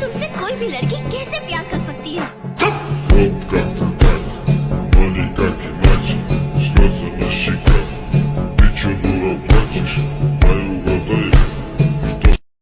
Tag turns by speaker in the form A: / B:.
A: तुमसे कोई भी लड़की कैसे प्यार कर